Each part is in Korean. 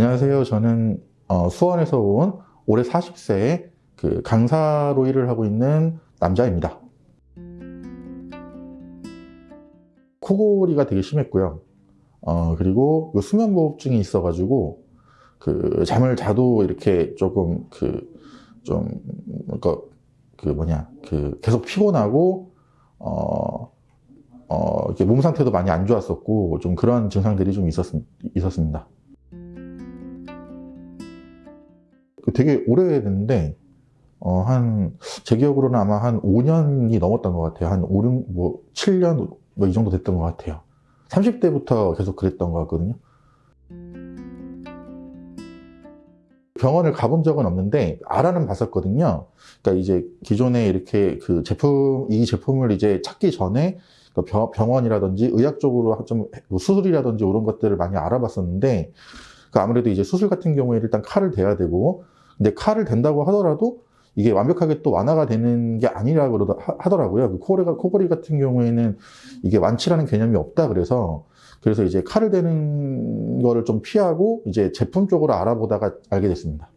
안녕하세요. 저는 어, 수원에서 온 올해 40세의 그 강사로 일을 하고 있는 남자입니다. 코골이가 되게 심했고요. 어, 그리고 그 수면무호흡증이 있어가지고 그 잠을 자도 이렇게 조금 그좀 그러니까 그 뭐냐 그 계속 피곤하고 어, 어, 이렇게 몸 상태도 많이 안 좋았었고 좀 그런 증상들이 좀 있었, 있었습니다. 되게 오래됐는데 어, 한, 제 기억으로는 아마 한 5년이 넘었던 것 같아요. 한 5, 6, 뭐, 7년, 뭐, 이 정도 됐던 것 같아요. 30대부터 계속 그랬던 것 같거든요. 병원을 가본 적은 없는데, 알아는 봤었거든요. 그러니까 이제 기존에 이렇게 그 제품, 이 제품을 이제 찾기 전에 그 병원이라든지 의학적으로 좀뭐 수술이라든지 이런 것들을 많이 알아봤었는데, 그 아무래도 이제 수술 같은 경우에 일단 칼을 대야 되고, 근데 칼을 댄다고 하더라도 이게 완벽하게 또 완화가 되는 게 아니라 그러다 하더라고요. 그 코골이가 코골이 같은 경우에는 이게 완치라는 개념이 없다 그래서 그래서 이제 칼을 대는 거를 좀 피하고 이제 제품 쪽으로 알아보다가 알게 됐습니다.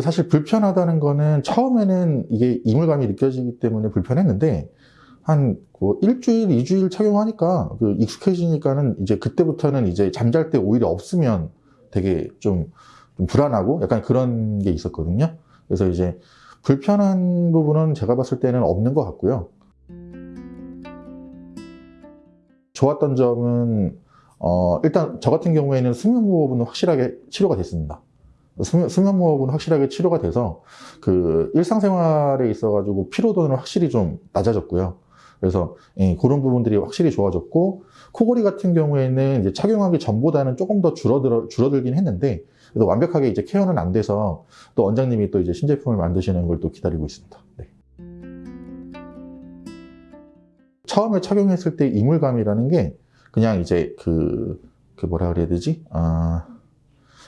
사실 불편하다는 거는 처음에는 이게 이물감이 느껴지기 때문에 불편했는데 한 뭐 일주일, 이주일 착용하니까 그 익숙해지니까는 이제 그때부터는 이제 잠잘 때 오히려 없으면 되게 좀, 좀 불안하고 약간 그런 게 있었거든요. 그래서 이제 불편한 부분은 제가 봤을 때는 없는 것 같고요. 좋았던 점은 어, 일단 저 같은 경우에는 수면무호흡은 확실하게 치료가 됐습니다. 수면, 수면무호흡은 확실하게 치료가 돼서 그 일상생활에 있어가지고 피로도는 확실히 좀 낮아졌고요. 그래서 예, 그런 부분들이 확실히 좋아졌고 코골이 같은 경우에는 이제 착용하기 전보다는 조금 더 줄어들 줄어들긴 했는데 그래도 완벽하게 이제 케어는 안 돼서 또 원장님이 또 이제 신제품을 만드시는 걸 또 기다리고 있습니다. 네. 처음에 착용했을 때 이물감이라는 게 그냥 이제 그, 그 뭐라 그래야 되지? 아,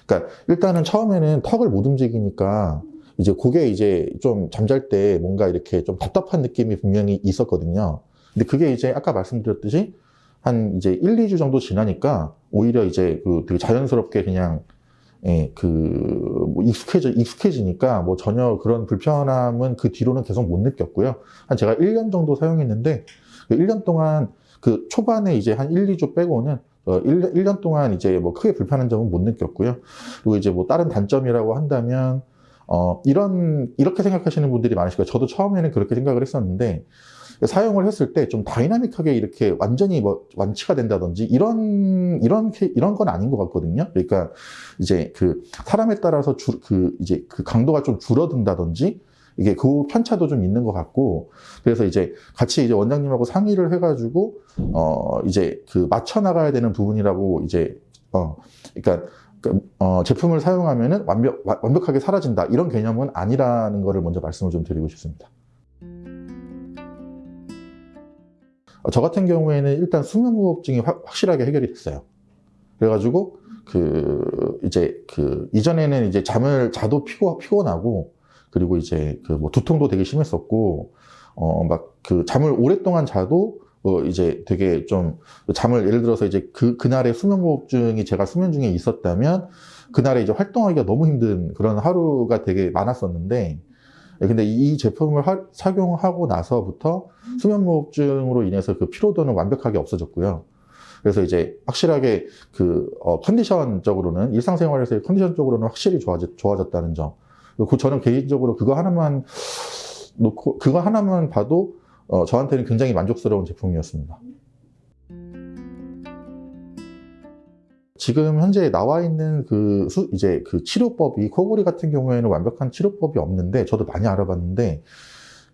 그러니까 일단은 처음에는 턱을 못 움직이니까 이제 그게 이제 좀 잠잘 때 뭔가 이렇게 좀 답답한 느낌이 분명히 있었거든요. 근데 그게 이제 아까 말씀드렸듯이 한 이제 1, 2주 정도 지나니까 오히려 이제 그 되게 자연스럽게 그냥 예, 그 뭐 익숙해져 익숙해지니까 뭐 전혀 그런 불편함은 그 뒤로는 계속 못 느꼈고요. 한 제가 1년 정도 사용했는데 그 1년 동안 그 초반에 이제 한 1, 2주 빼고는 어 1, 1년 동안 이제 뭐 크게 불편한 점은 못 느꼈고요. 그리고 이제 뭐 다른 단점이라고 한다면 어 이런 이렇게 생각하시는 분들이 많으실 거예요. 저도 처음에는 그렇게 생각을 했었는데 사용을 했을 때 좀 다이나믹하게 이렇게 완전히 뭐 완치가 된다든지 이런 이런 이런 건 아닌 것 같거든요. 그러니까 이제 그 사람에 따라서 주, 그 이제 그 강도가 좀 줄어든다든지 이게 그 편차도 좀 있는 것 같고 그래서 이제 같이 이제 원장님하고 상의를 해가지고 어 이제 그 맞춰 나가야 되는 부분이라고 이제 어 그러니까 그, 어, 제품을 사용하면은 완벽 완벽하게 사라진다 이런 개념은 아니라는 것을 먼저 말씀을 좀 드리고 싶습니다. 어, 저 같은 경우에는 일단 수면무호흡증이 확실하게 해결이 됐어요. 그래가지고 그 이제 그 이전에는 이제 잠을 자도 피고 피곤하고 그리고 이제 그 뭐 두통도 되게 심했었고 어 막 그 잠을 오랫동안 자도 어 이제 되게 좀 잠을 예를 들어서 이제 그 그날의 수면무호흡증이 제가 수면 중에 있었다면 그날에 이제 활동하기가 너무 힘든 그런 하루가 되게 많았었는데 예, 근데 이 제품을 하, 착용하고 나서부터 수면무호흡증으로 인해서 그 피로도는 완벽하게 없어졌고요. 그래서 이제 확실하게 그 어, 컨디션적으로는 일상생활에서의 컨디션적으로는 확실히 좋아졌, 좋아졌다는 점. 그 저는 개인적으로 그거 하나만 놓고 그거 하나만 봐도 어, 저한테는 굉장히 만족스러운 제품이었습니다. 지금 현재 나와 있는 그 수, 이제 그 치료법이 코골이 같은 경우에는 완벽한 치료법이 없는데 저도 많이 알아봤는데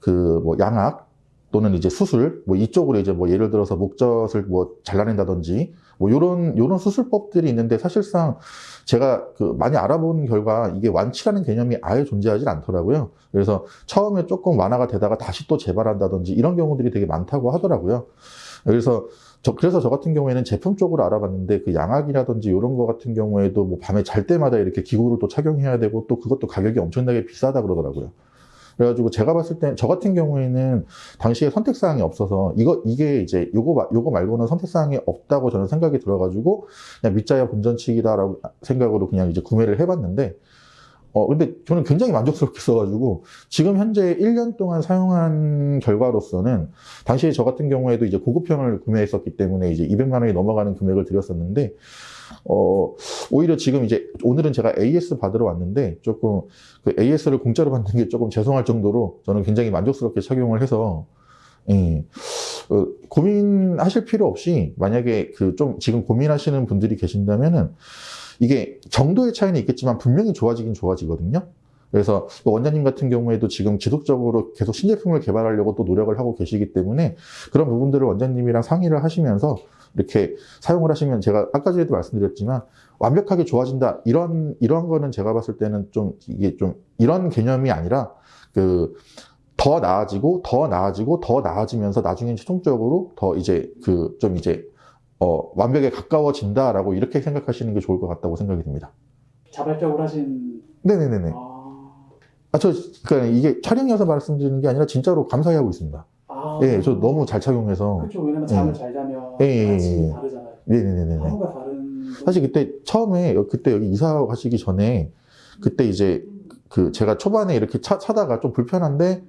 그 뭐 양악 또는 이제 수술 뭐 이쪽으로 이제 뭐 예를 들어서 목젖을 뭐 잘라낸다든지 뭐 요런 요런 수술법들이 있는데 사실상 제가 그 많이 알아본 결과 이게 완치라는 개념이 아예 존재하지 않더라고요. 그래서 처음에 조금 완화가 되다가 다시 또 재발한다든지 이런 경우들이 되게 많다고 하더라고요. 그래서 저, 그래서 저 같은 경우에는 제품 쪽으로 알아봤는데 그 양악이라든지 이런 거 같은 경우에도 뭐 밤에 잘 때마다 이렇게 기구를 또 착용해야 되고 또 그것도 가격이 엄청나게 비싸다 그러더라고요. 그래가지고 제가 봤을 때 저 같은 경우에는 당시에 선택 사항이 없어서 이거 이게 이제 요거 마- 요거 말고는 선택 사항이 없다고 저는 생각이 들어가지고 그냥 밑자야 본전치기다라고 생각으로 그냥 이제 구매를 해봤는데 어 근데 저는 굉장히 만족스럽게 써가지고 지금 현재 1년 동안 사용한 결과로서는 당시에 저 같은 경우에도 이제 고급형을 구매했었기 때문에 이제 200만 원이 넘어가는 금액을 들였었는데 어 오히려 지금 이제 오늘은 제가 AS 받으러 왔는데 조금 그 AS를 공짜로 받는 게 조금 죄송할 정도로 저는 굉장히 만족스럽게 착용을 해서 예. 어, 고민하실 필요 없이 만약에 그 좀 지금 고민하시는 분들이 계신다면은 이게 정도의 차이는 있겠지만 분명히 좋아지긴 좋아지거든요. 그래서 원장님 같은 경우에도 지금 지속적으로 계속 신제품을 개발하려고 또 노력을 하고 계시기 때문에 그런 부분들을 원장님이랑 상의를 하시면서 이렇게 사용을 하시면 제가 아까 전에도 말씀드렸지만 완벽하게 좋아진다 이런 이런 거는 제가 봤을 때는 좀 이게 좀 이런 개념이 아니라 그 더 나아지고 더 나아지고 더 나아지면서 나중에 최종적으로 더 이제 그 좀 이제 어 완벽에 가까워진다라고 이렇게 생각하시는 게 좋을 것 같다고 생각이 듭니다. 자발적으로 하신 네네네네. 아, 아, 저, 그러니까 이게 촬영이어서 말씀드리는 게 아니라 진짜로 감사히 하고 있습니다. 아 예, 저 너무 잘 착용해서. 그렇죠 왜냐면 잠을 예. 잘 자면 예, 예, 아침이 예. 다르잖아요 네네네네. 하루가 다른 사실 그때 처음에, 여- 그때 여기 이사 가시기 전에, 그때 이제 그 제가 초반에 이렇게 차, 차다가 좀 불편한데,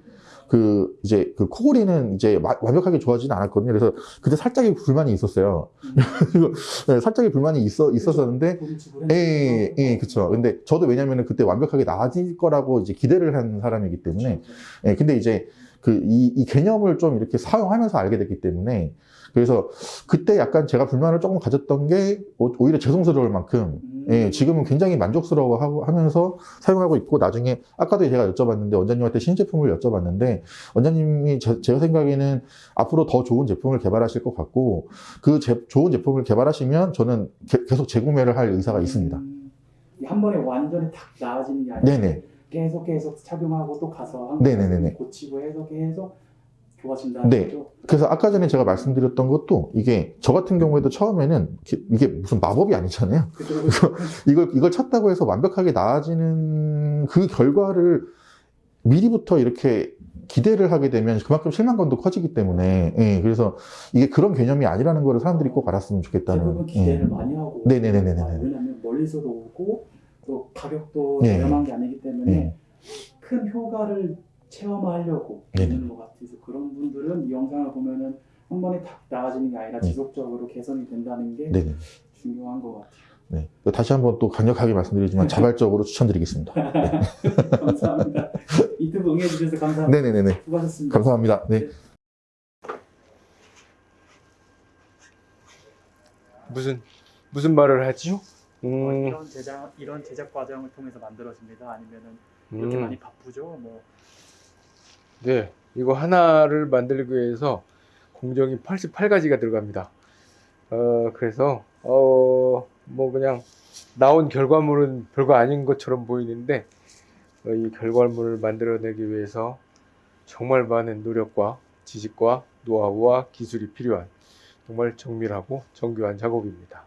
그 이제 그 코골이는 이제 마- 완벽하게 좋아지진 않았거든요. 그래서 그때 살짝의 불만이 있었어요. 음. 그리고 네, 살짝의 불만이 있어, 있었었는데, 돈을 지불 예, 예, 예, 그쵸. 근데 저도 왜냐면은 그때 완벽하게 나아질 거라고 이제 기대를 한 사람이기 때문에, 예, 근데 이제 그 이 이 개념을 좀 이렇게 사용하면서 알게 됐기 때문에 그래서 그때 약간 제가 불만을 조금 가졌던 게 오- 오히려 죄송스러울 만큼 음. 예, 지금은 굉장히 만족스러워 하고 하면서 사용하고 있고 나중에 아까도 제가 여쭤봤는데 원장님한테 신제품을 여쭤봤는데 원장님이 제, 제가 생각에는 앞으로 더 좋은 제품을 개발하실 것 같고 그 제- 좋은 제품을 개발하시면 저는 게- 계속 재구매를 할 의사가 있습니다. 음, 한 번에 완전히 탁 나아지는 게 아니라 네네. 계속 계속 착용하고 또 가서 한 네네네네. 고치고 해서 계속 좋아진다는 네. 거죠. 그래서 아까 전에 제가 말씀드렸던 것도 이게 저 같은 경우에도 처음에는 이게- 무슨 마법이 아니잖아요. 그죠, 그죠. 이걸 이걸 찾다고 해서 완벽하게 나아지는 그 결과를 미리부터 이렇게 기대를 하게 되면 그만큼 실망감도 커지기 때문에 예, 그래서 이게 그런 개념이 아니라는 거를 사람들이 꼭 알았으면 좋겠다는 대부분 기대를 예. 많이 하고 네네네네네. 아, 왜냐하면 멀리서도 오고 또 가격도 네. 저렴한 게 아니기 때문에 예. 큰 효과를 체험하려고 네네. 있는 것 같아서 그런 분들은 이 영상을 보면은 한 번에 탁 나아지는 게 아니라 네. 지속적으로 개선이 된다는 게 네네. 중요한 것 같아요. 네. 다시 한번 또 강력하게 말씀드리지만 자발적으로 추천드리겠습니다. 감사합니다. 유튜브 응해주셔서 감사합니다. 네네네네. 수고하셨습니다. 감사합니다. 네. 무슨 무슨 말을 하지요? 어, 음, 이런 제작 이런 제작 과정을 통해서 만들어집니다. 아니면은 이렇게 음, 많이 바쁘죠. 뭐 네, 이거 하나를 만들기 위해서 공정이 88가지가 들어갑니다. 어, 그래서 어, 뭐 그냥 나온 결과물은 별거 아닌 것처럼 보이는데 어, 이 결과물을 만들어내기 위해서 정말 많은 노력과 지식과 노하우와 기술이 필요한 정말 정밀하고 정교한 작업입니다.